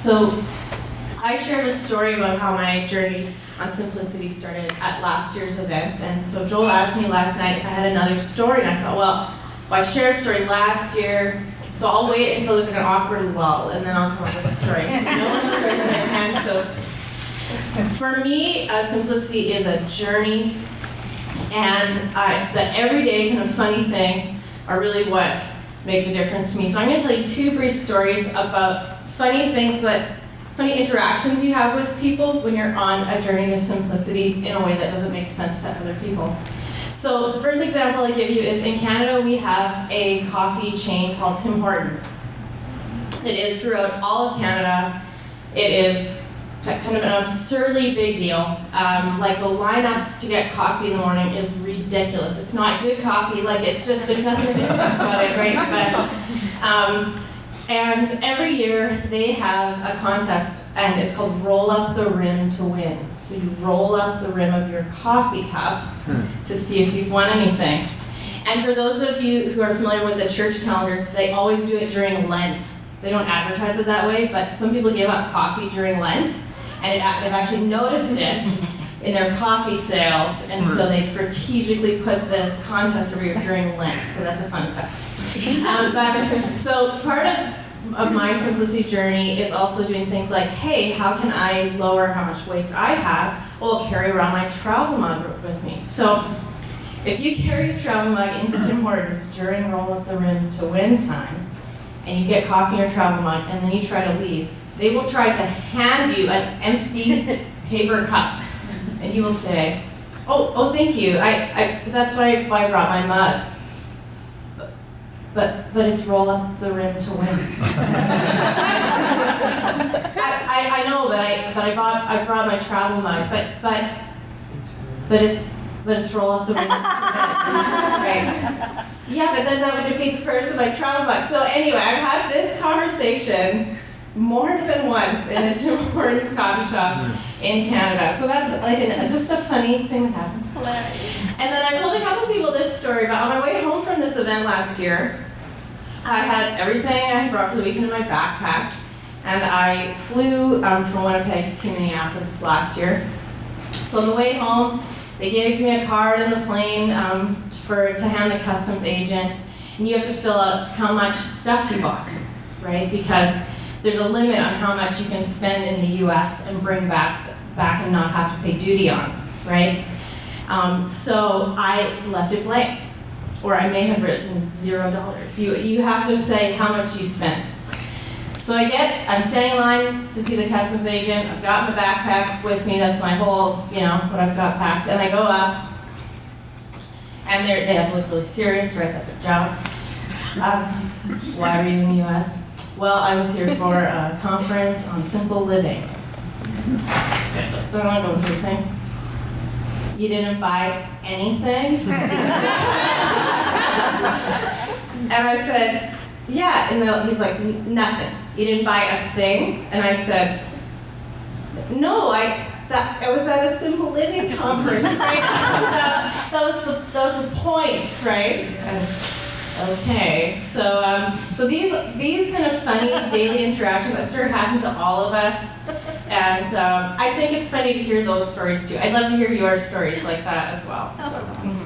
So I shared a story about how my journey on simplicity started at last year's event. And so Joel asked me last night if I had another story, and I thought, well, well I shared a story last year, so I'll wait until there's like an awkward lull, and then I'll come up with a story. So no one has raised their hand, so for me, uh, simplicity is a journey, and I, the everyday kind of funny things are really what make the difference to me. So I'm going to tell you two brief stories about funny things that, funny interactions you have with people when you're on a journey to simplicity in a way that doesn't make sense to other people. So the first example I give you is in Canada we have a coffee chain called Tim Hortons. It is throughout all of Canada. It is kind of an absurdly big deal. Um, like the lineups to get coffee in the morning is ridiculous. It's not good coffee. Like it's just there's nothing to about it, right? But um, and every year they have a contest, and it's called Roll Up the Rim to Win. So you roll up the rim of your coffee cup hmm. to see if you've won anything. And for those of you who are familiar with the church calendar, they always do it during Lent. They don't advertise it that way, but some people give up coffee during Lent, and it, they've actually noticed it in their coffee sales, and so they strategically put this contest year during Lent. So that's a fun fact. Um, but, so part of of my simplicity journey is also doing things like, hey, how can I lower how much waste I have? Well, I'll carry around my travel mug with me. So if you carry a travel mug into Tim Hortons during roll up the rim to win time, and you get coffee in your travel mug, and then you try to leave, they will try to hand you an empty paper cup, and you will say, oh, oh, thank you, I, I, that's why why I brought my mug. But, but it's roll up the rim to win. I, I, I know, but I, but I bought, I brought my travel mug, but, but, but it's, but it's roll up the rim to win, right? Yeah, but then that would defeat the purpose of my travel mug. So anyway, I've had this conversation more than once in a Tim Hortons coffee shop hmm. In Canada. So that's like an, just a funny thing that happened. Hilarious. And then I've told a couple people this story, but on my way home from this event last year, I had everything I had brought for the weekend in my backpack, and I flew um, from Winnipeg to Minneapolis last year. So on the way home, they gave me a card in the plane um, for to hand the customs agent, and you have to fill out how much stuff you bought, right? Because there's a limit on how much you can spend in the U.S. and bring back back and not have to pay duty on, right? Um, so I left it blank, or I may have written zero dollars. You, you have to say how much you spent. So I get, I'm standing in line to see the customs agent, I've got my backpack with me, that's my whole, you know, what I've got packed, and I go up, and they have to look really serious, right, that's their job. Um, why are you in the US? Well, I was here for a conference on simple living. Don't want to go through thing. You didn't buy anything? and I said, yeah. And he's like, nothing. You didn't buy a thing? And I said, no, I, that, I was at a simple living conference, right? that, that, was the, that was the point, right? And, okay, so, um, so these, these kind of funny daily interactions, I'm sure happen to all of us. And um, I think it's funny to hear those stories too. I'd love to hear your stories like that as well. So.